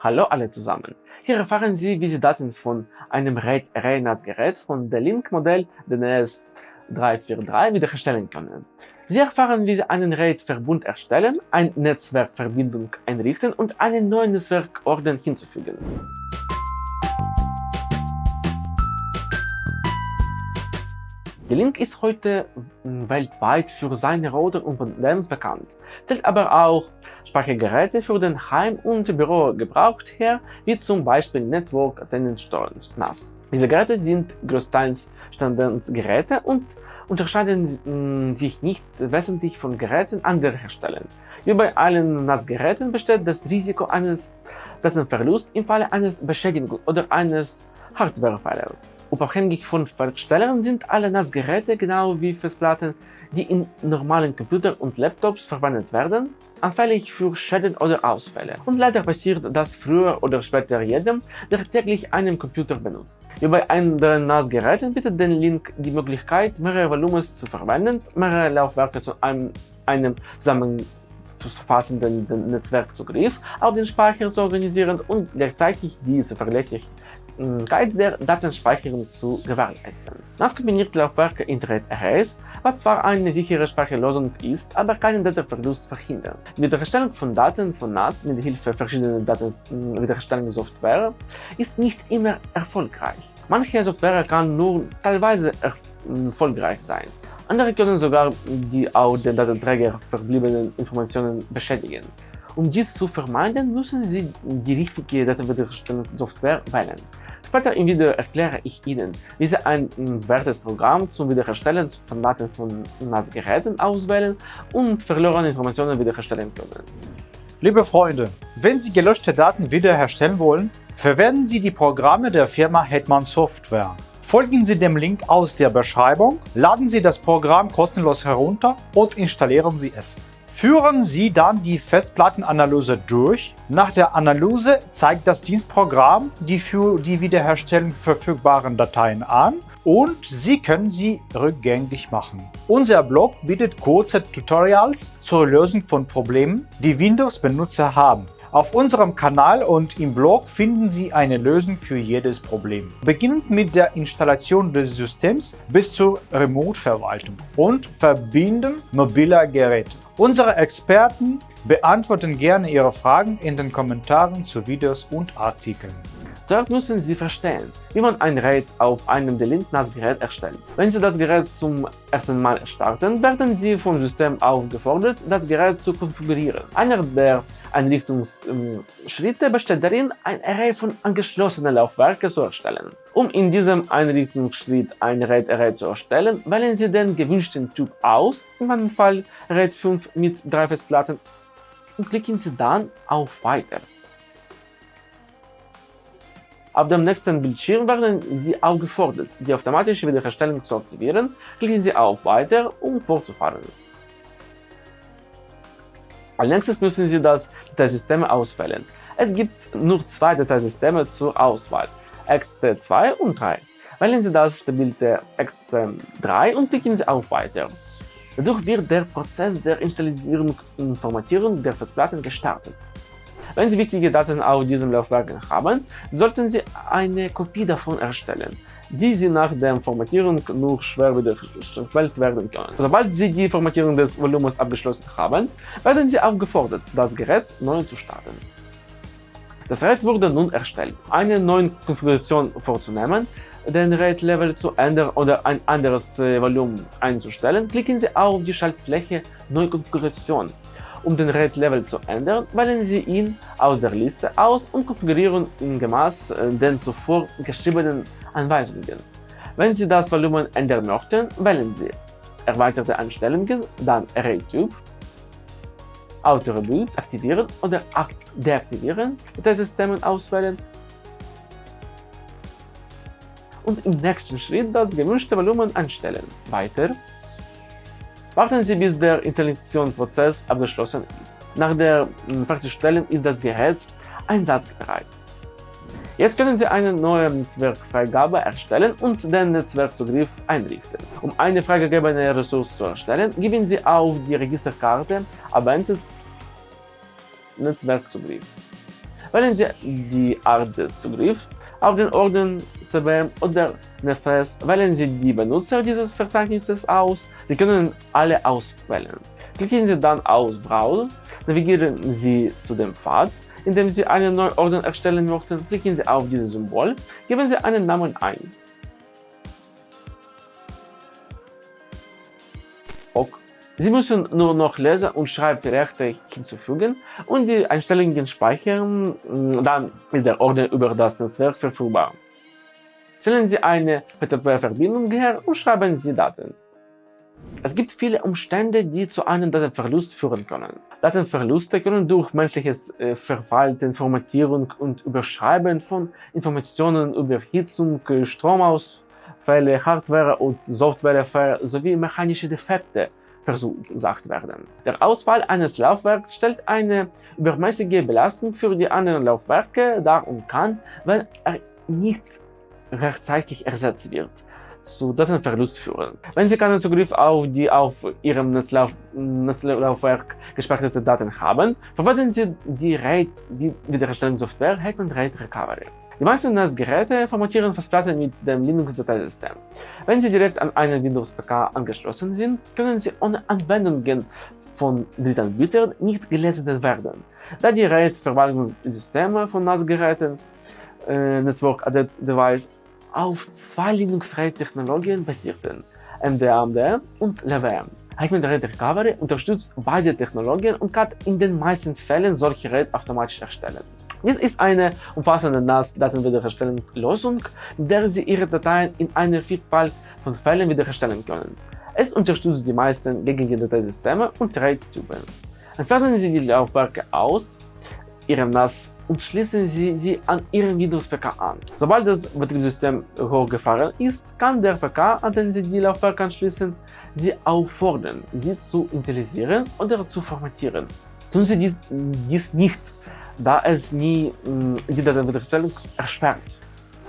Hallo alle zusammen! Hier erfahren Sie, wie Sie Daten von einem RAID-Array-NAS-Gerät von der Link-Modell DNS343 wiederherstellen können. Sie erfahren, wie Sie einen RAID-Verbund erstellen, eine Netzwerkverbindung einrichten und einen neuen Netzwerkorden hinzufügen. Die Link ist heute weltweit für seine Router und Modems bekannt, stellt aber auch Speichergeräte für den Heim- und Bürogebrauch her, wie zum Beispiel Network Attendance NAS. Diese Geräte sind größtenteils Standardgeräte und unterscheiden sich nicht wesentlich von Geräten anderer Hersteller. Wie bei allen NAS-Geräten besteht das Risiko eines Datenverlusts im Falle eines Beschädigungs oder eines Hardware-Failures. Unabhängig von Herstellern sind alle NAS-Geräte genau wie Festplatten, die in normalen Computern und Laptops verwendet werden, anfällig für Schäden oder Ausfälle. Und leider passiert das früher oder später jedem, der täglich einen Computer benutzt. Wie bei anderen NAS-Geräten bietet den Link die Möglichkeit, mehrere Volumens zu verwenden, mehrere Laufwerke zu einem, einem zusammenfassenden Netzwerkzugriff auf den Speicher zu organisieren und gleichzeitig die zuverlässig der Datenspeicherung zu gewährleisten. Das kombiniert Laufwerke Internet Arrays, was zwar eine sichere Speicherlösung ist, aber keinen Datenverlust verhindert. Die Wiederherstellung von Daten von NAS mit Hilfe verschiedener Datenwiederherstellungssoftware ist nicht immer erfolgreich. Manche Software kann nur teilweise erfolgreich sein. Andere können sogar die auf den Datenträger verbliebenen Informationen beschädigen. Um dies zu vermeiden, müssen Sie die richtige Datenwiederherstellungssoftware wählen. Später im Video erkläre ich Ihnen, wie Sie ein wertes Programm zum Wiederherstellen von Daten von NAS-Geräten auswählen und verlorene Informationen wiederherstellen können. Liebe Freunde, wenn Sie gelöschte Daten wiederherstellen wollen, verwenden Sie die Programme der Firma Hetman Software. Folgen Sie dem Link aus der Beschreibung, laden Sie das Programm kostenlos herunter und installieren Sie es. Führen Sie dann die Festplattenanalyse durch. Nach der Analyse zeigt das Dienstprogramm die für die Wiederherstellung verfügbaren Dateien an und Sie können sie rückgängig machen. Unser Blog bietet kurze Tutorials zur Lösung von Problemen, die Windows-Benutzer haben. Auf unserem Kanal und im Blog finden Sie eine Lösung für jedes Problem. Beginnend mit der Installation des Systems bis zur Remote-Verwaltung und Verbinden mobiler Geräte. Unsere Experten beantworten gerne Ihre Fragen in den Kommentaren zu Videos und Artikeln. Dort müssen Sie verstehen, wie man ein RAID auf einem Delint-NAS-Gerät erstellt. Wenn Sie das Gerät zum ersten Mal starten, werden Sie vom System aufgefordert, das Gerät zu konfigurieren. Einer der Einrichtungsschritte besteht darin, ein Array von angeschlossenen Laufwerken zu erstellen. Um in diesem Einrichtungsschritt ein RAID-Array zu erstellen, wählen Sie den gewünschten Typ aus, in meinem Fall RAID 5 mit drei Festplatten, und klicken Sie dann auf Weiter. Auf dem nächsten Bildschirm werden Sie aufgefordert, die automatische Wiederherstellung zu aktivieren. Klicken Sie auf Weiter, um fortzufahren. Als nächstes müssen Sie das Dateisystem auswählen. Es gibt nur zwei Dateisysteme zur Auswahl, XT2 und 3. Wählen Sie das stabilte XT3 und klicken Sie auf Weiter. Dadurch wird der Prozess der Installierung und Formatierung der Festplatten gestartet. Wenn Sie wichtige Daten auf diesem Laufwerk haben, sollten Sie eine Kopie davon erstellen, die Sie nach der Formatierung nur schwer wiederhergestellt werden können. Sobald Sie die Formatierung des Volumens abgeschlossen haben, werden Sie aufgefordert, das Gerät neu zu starten. Das RAID wurde nun erstellt. Eine neue Konfiguration vorzunehmen, den RAID-Level zu ändern oder ein anderes äh, Volumen einzustellen, klicken Sie auf die Schaltfläche Neukonfiguration um den RAID-Level zu ändern, wählen Sie ihn aus der Liste aus und konfigurieren ihn gemäß äh, den zuvor geschriebenen Anweisungen. Wenn Sie das Volumen ändern möchten, wählen Sie Erweiterte Einstellungen, dann Array-Typ, Auto-Reboot aktivieren oder deaktivieren, Dateisystem auswählen und im nächsten Schritt das gewünschte Volumen einstellen. Weiter Warten Sie, bis der Installationsprozess abgeschlossen ist. Nach der hm, Fertigstellung ist das Gerät einsatzbereit. Jetzt können Sie eine neue Netzwerkfreigabe erstellen und den Netzwerkzugriff einrichten. Um eine freigegebene Ressource zu erstellen, geben Sie auf die Registerkarte Advanced Netzwerkzugriff. Wählen Sie die Art des Zugriffs auf den Orden CBM oder NFS wählen Sie die Benutzer dieses Verzeichnisses aus. Sie können alle auswählen. Klicken Sie dann auf Browser, navigieren Sie zu dem Pfad, in dem Sie einen neuen Orden erstellen möchten, klicken Sie auf dieses Symbol, geben Sie einen Namen ein. Sie müssen nur noch Leser- und Schreibrechte hinzufügen und die Einstellungen speichern, dann ist der Orden über das Netzwerk verfügbar. Stellen Sie eine FTP-Verbindung her und schreiben Sie Daten. Es gibt viele Umstände, die zu einem Datenverlust führen können. Datenverluste können durch menschliches äh, Verhalten, Formatierung und Überschreiben von Informationen, Überhitzung, Stromausfälle, Hardware- und Softwarefehler sowie mechanische Defekte verursacht werden. Der Ausfall eines Laufwerks stellt eine übermäßige Belastung für die anderen Laufwerke dar und kann, wenn er nicht rechtzeitig ersetzt wird, zu Datenverlust führen. Wenn Sie keinen Zugriff auf die auf Ihrem Netzlauf Netzlaufwerk gespeicherte Daten haben, verwenden Sie die RAID-Wiederherstellungssoftware Hetman RAID Recovery. Die meisten NAS-Geräte formatieren Festplatten mit dem Linux-Dateisystem. Wenn sie direkt an einen Windows-PK angeschlossen sind, können sie ohne Anwendungen von Drittanbietern nicht gelesen werden, da die RAID-Verwaltungssysteme von NAS-Geräten äh, Network Added Device auf zwei Linux-RAID-Technologien basierten, MDAMD und LVM. Hetman RAID Recovery unterstützt beide Technologien und kann in den meisten Fällen solche RAID automatisch erstellen. Dies ist eine umfassende NAS-Datenwiederherstellungslösung, in der Sie Ihre Dateien in einer Vielfalt von Fällen wiederherstellen können. Es unterstützt die meisten gängigen Dateisysteme und RAID-Typen. Entfernen Sie die Laufwerke aus Ihrem NAS und schließen Sie sie an Ihren Windows-PK an. Sobald das Betriebssystem hochgefahren ist, kann der PK, an den Sie die Laufwerke anschließen, Sie auffordern, sie zu initialisieren oder zu formatieren. Tun Sie dies, dies nicht, da es nie die Datenwiederherstellung erschwert.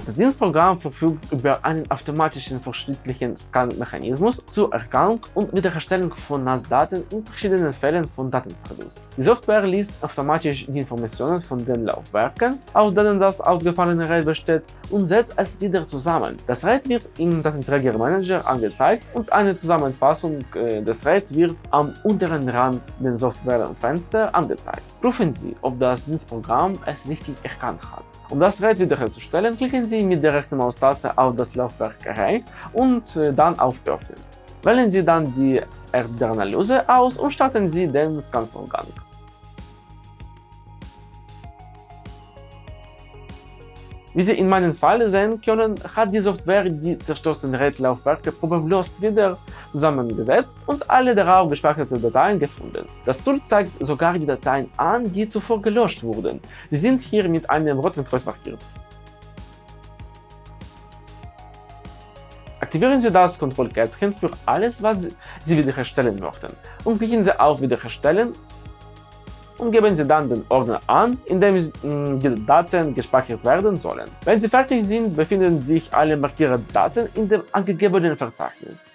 Das Dienstprogramm verfügt über einen automatischen verschiedlichen Scan-Mechanismus zur Erkennung und Wiederherstellung von NAS-Daten in verschiedenen Fällen von Datenverlust. Die Software liest automatisch die Informationen von den Laufwerken, aus denen das ausgefallene RAID besteht, und setzt es wieder zusammen. Das RAID wird im Datenträgermanager angezeigt und eine Zusammenfassung des RAID wird am unteren Rand des Softwarefensters angezeigt. Prüfen Sie, ob das Dienstprogramm es richtig erkannt hat. Um das RAID wiederherzustellen, klicken Sie mit der rechten Maustaste auf das Laufwerk Array und dann auf Öffnen. Wählen Sie dann die Erdbeeranalyse aus und starten Sie den Scanvorgang. Wie Sie in meinem Fall sehen können, hat die Software die zerstörten RAID-Laufwerke problemlos wieder zusammengesetzt und alle darauf gespeicherten Dateien gefunden. Das Tool zeigt sogar die Dateien an, die zuvor gelöscht wurden. Sie sind hier mit einem roten Kreuz markiert. Aktivieren Sie das Kontrollkästchen für alles, was Sie wiederherstellen möchten und klicken Sie auf Wiederherstellen und geben Sie dann den Ordner an, in dem die Daten gespeichert werden sollen. Wenn Sie fertig sind, befinden sich alle markierten Daten in dem angegebenen Verzeichnis.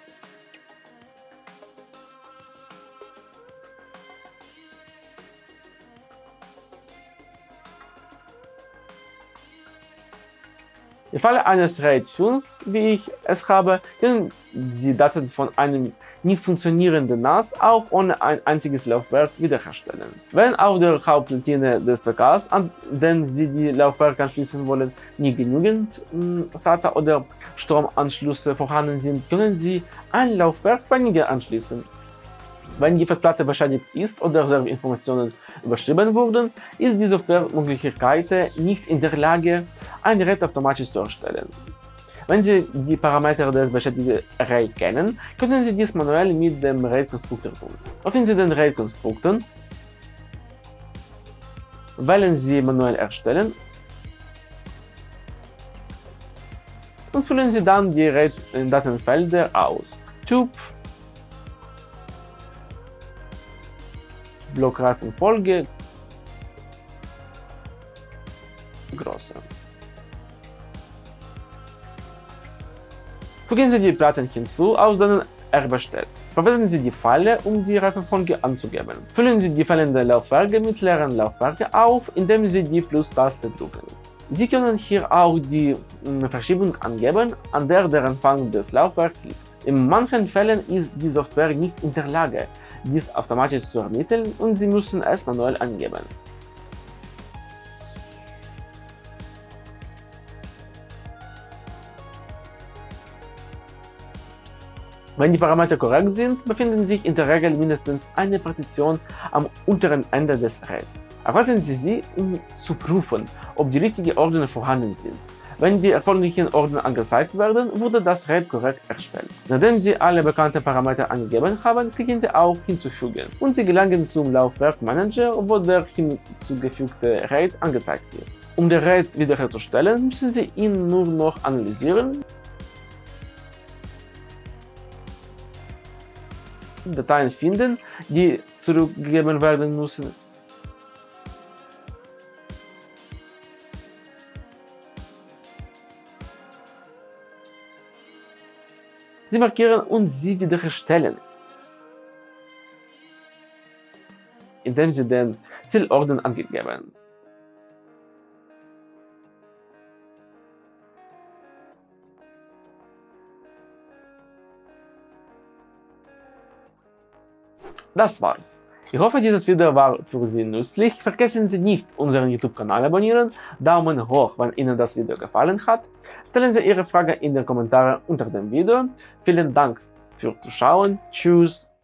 Im Falle eines RAID 5, wie ich es habe, können Sie Daten von einem nicht funktionierenden NAS auch ohne ein einziges Laufwerk wiederherstellen. Wenn auf der Hauptplatine des PKs, an den Sie die Laufwerke anschließen wollen, nie genügend SATA oder Stromanschlüsse vorhanden sind, können Sie ein Laufwerk weniger anschließen. Wenn die Festplatte beschädigt ist oder Serverinformationen überschrieben wurden, ist die Software möglicherweise nicht in der Lage, ein RAID automatisch zu erstellen. Wenn Sie die Parameter des beschädigten Array kennen, können Sie dies manuell mit dem RAID-Konstruktor tun. Öffnen Sie den RAID-Konstruktor, wählen Sie Manuell erstellen und füllen Sie dann die RAID-Datenfelder aus. Typ, Blockreifenfolge, Fügen Sie die Platten hinzu, aus denen er besteht. Verwenden Sie die Pfeile, um die Reifenfolge anzugeben. Füllen Sie die fehlenden Laufwerke mit leeren Laufwerken auf, indem Sie die Plus-Taste drücken. Sie können hier auch die Verschiebung angeben, an der der Empfang des Laufwerks liegt. In manchen Fällen ist die Software nicht in der Lage, dies automatisch zu ermitteln und Sie müssen es manuell angeben. Wenn die Parameter korrekt sind, befinden sich in der Regel mindestens eine Partition am unteren Ende des RAIDs. Erwarten Sie sie, um zu prüfen, ob die richtigen Ordner vorhanden sind. Wenn die erforderlichen Ordner angezeigt werden, wurde das RAID korrekt erstellt. Nachdem Sie alle bekannten Parameter angegeben haben, klicken Sie auf Hinzufügen und Sie gelangen zum Laufwerkmanager, wo der hinzugefügte RAID angezeigt wird. Um den RAID wiederherzustellen, müssen Sie ihn nur noch analysieren Dateien finden, die zurückgegeben werden müssen. Sie markieren und sie wiederherstellen, indem Sie den Zielorden angegeben. Das war's. Ich hoffe, dieses Video war für Sie nützlich. Vergessen Sie nicht, unseren YouTube-Kanal abonnieren, Daumen hoch, wenn Ihnen das Video gefallen hat. Stellen Sie Ihre Frage in den Kommentaren unter dem Video. Vielen Dank fürs Zuschauen. Tschüss.